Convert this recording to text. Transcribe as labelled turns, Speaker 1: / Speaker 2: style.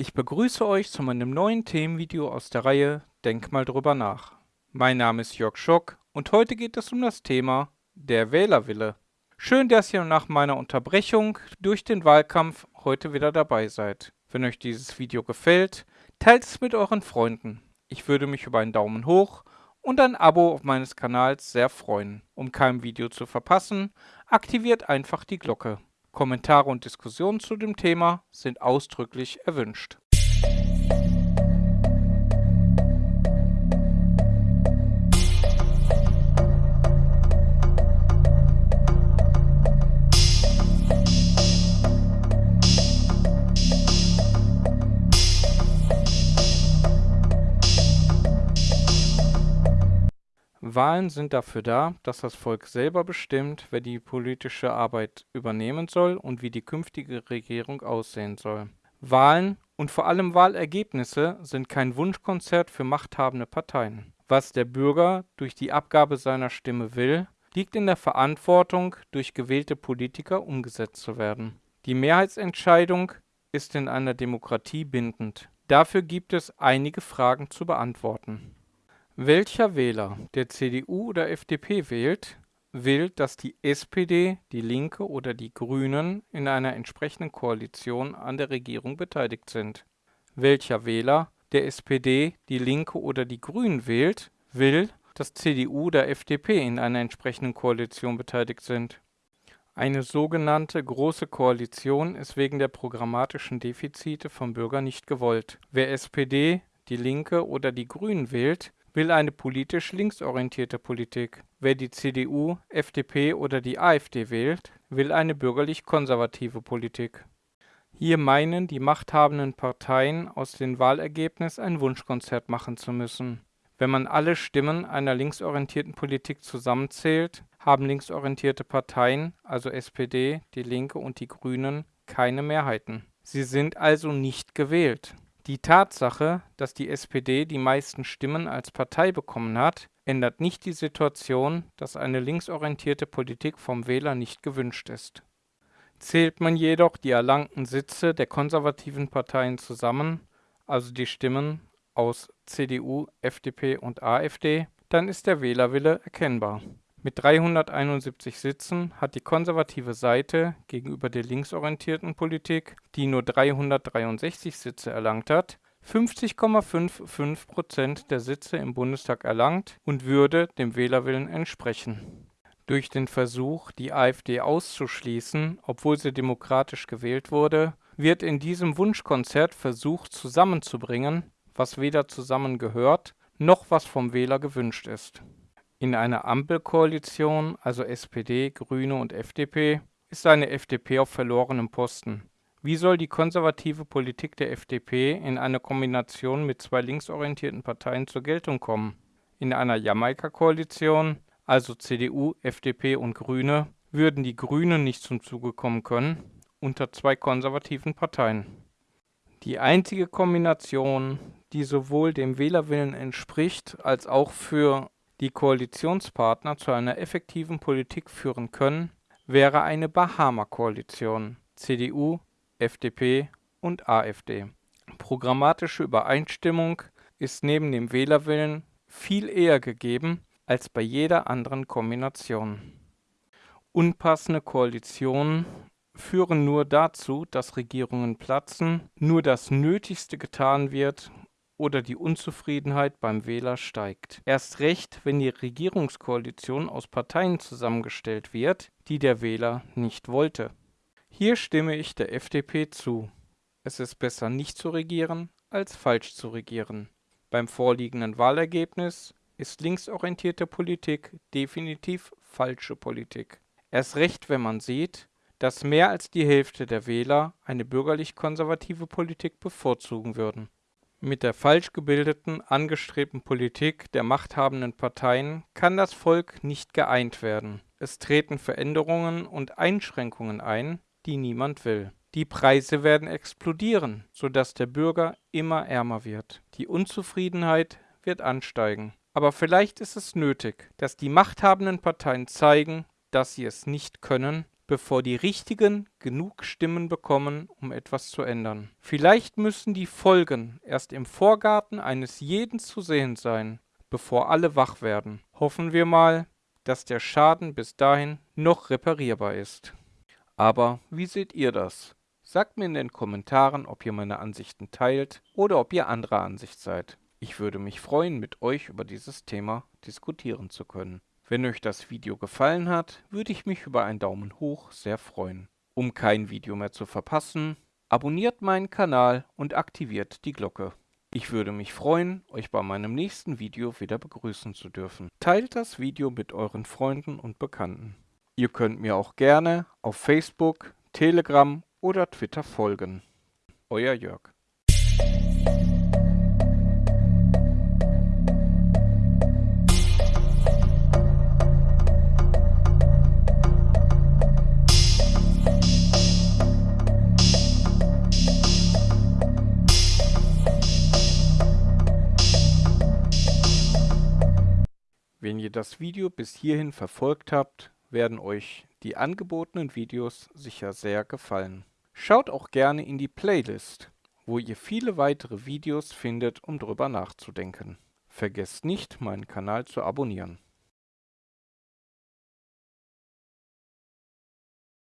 Speaker 1: Ich begrüße euch zu meinem neuen Themenvideo aus der Reihe Denk mal drüber nach. Mein Name ist Jörg Schock und heute geht es um das Thema der Wählerwille. Schön, dass ihr nach meiner Unterbrechung durch den Wahlkampf heute wieder dabei seid. Wenn euch dieses Video gefällt, teilt es mit euren Freunden. Ich würde mich über einen Daumen hoch und ein Abo meines Kanals sehr freuen. Um kein Video zu verpassen, aktiviert einfach die Glocke. Kommentare und Diskussionen zu dem Thema sind ausdrücklich erwünscht. Wahlen sind dafür da, dass das Volk selber bestimmt, wer die politische Arbeit übernehmen soll und wie die künftige Regierung aussehen soll. Wahlen und vor allem Wahlergebnisse sind kein Wunschkonzert für machthabende Parteien. Was der Bürger durch die Abgabe seiner Stimme will, liegt in der Verantwortung, durch gewählte Politiker umgesetzt zu werden. Die Mehrheitsentscheidung ist in einer Demokratie bindend. Dafür gibt es einige Fragen zu beantworten. Welcher Wähler, der CDU oder FDP wählt, will, dass die SPD, die Linke oder die Grünen in einer entsprechenden Koalition an der Regierung beteiligt sind. Welcher Wähler, der SPD, die Linke oder die Grünen wählt, will, dass CDU oder FDP in einer entsprechenden Koalition beteiligt sind. Eine sogenannte Große Koalition ist wegen der programmatischen Defizite vom Bürger nicht gewollt. Wer SPD, die Linke oder die Grünen wählt, will eine politisch linksorientierte Politik. Wer die CDU, FDP oder die AfD wählt, will eine bürgerlich-konservative Politik. Hier meinen die machthabenden Parteien aus den Wahlergebnissen ein Wunschkonzert machen zu müssen. Wenn man alle Stimmen einer linksorientierten Politik zusammenzählt, haben linksorientierte Parteien, also SPD, die Linke und die Grünen, keine Mehrheiten. Sie sind also nicht gewählt. Die Tatsache, dass die SPD die meisten Stimmen als Partei bekommen hat, ändert nicht die Situation, dass eine linksorientierte Politik vom Wähler nicht gewünscht ist. Zählt man jedoch die erlangten Sitze der konservativen Parteien zusammen, also die Stimmen aus CDU, FDP und AfD, dann ist der Wählerwille erkennbar mit 371 Sitzen hat die konservative Seite gegenüber der linksorientierten Politik, die nur 363 Sitze erlangt hat, 50,55 Prozent der Sitze im Bundestag erlangt und würde dem Wählerwillen entsprechen. Durch den Versuch, die AfD auszuschließen, obwohl sie demokratisch gewählt wurde, wird in diesem Wunschkonzert versucht zusammenzubringen, was weder zusammengehört, noch was vom Wähler gewünscht ist in einer Ampelkoalition, also SPD, Grüne und FDP, ist eine FDP auf verlorenem Posten. Wie soll die konservative Politik der FDP in einer Kombination mit zwei linksorientierten Parteien zur Geltung kommen? In einer Jamaika-Koalition, also CDU, FDP und Grüne, würden die Grünen nicht zum Zuge kommen können, unter zwei konservativen Parteien. Die einzige Kombination, die sowohl dem Wählerwillen entspricht, als auch für die Koalitionspartner zu einer effektiven Politik führen können, wäre eine Bahama-Koalition (CDU, FDP und AfD). Programmatische Übereinstimmung ist neben dem Wählerwillen viel eher gegeben als bei jeder anderen Kombination. Unpassende Koalitionen führen nur dazu, dass Regierungen platzen, nur das Nötigste getan wird, oder die Unzufriedenheit beim Wähler steigt. Erst recht, wenn die Regierungskoalition aus Parteien zusammengestellt wird, die der Wähler nicht wollte. Hier stimme ich der FDP zu. Es ist besser nicht zu regieren, als falsch zu regieren. Beim vorliegenden Wahlergebnis ist linksorientierte Politik definitiv falsche Politik. Erst recht, wenn man sieht, dass mehr als die Hälfte der Wähler eine bürgerlich-konservative Politik bevorzugen würden. Mit der falsch gebildeten, angestrebten Politik der machthabenden Parteien kann das Volk nicht geeint werden. Es treten Veränderungen und Einschränkungen ein, die niemand will. Die Preise werden explodieren, sodass der Bürger immer ärmer wird. Die Unzufriedenheit wird ansteigen. Aber vielleicht ist es nötig, dass die machthabenden Parteien zeigen, dass sie es nicht können, bevor die Richtigen genug Stimmen bekommen, um etwas zu ändern. Vielleicht müssen die Folgen erst im Vorgarten eines jeden zu sehen sein, bevor alle wach werden. Hoffen wir mal, dass der Schaden bis dahin noch reparierbar ist. Aber wie seht ihr das? Sagt mir in den Kommentaren, ob ihr meine Ansichten teilt oder ob ihr anderer Ansicht seid. Ich würde mich freuen, mit euch über dieses Thema diskutieren zu können. Wenn euch das Video gefallen hat, würde ich mich über einen Daumen hoch sehr freuen. Um kein Video mehr zu verpassen, abonniert meinen Kanal und aktiviert die Glocke. Ich würde mich freuen, euch bei meinem nächsten Video wieder begrüßen zu dürfen. Teilt das Video mit euren Freunden und Bekannten. Ihr könnt mir auch gerne auf Facebook, Telegram oder Twitter folgen. Euer Jörg. Wenn ihr das Video bis hierhin verfolgt habt, werden euch die angebotenen Videos sicher sehr gefallen. Schaut auch gerne in die Playlist, wo ihr viele weitere Videos findet, um drüber nachzudenken. Vergesst nicht, meinen Kanal zu abonnieren.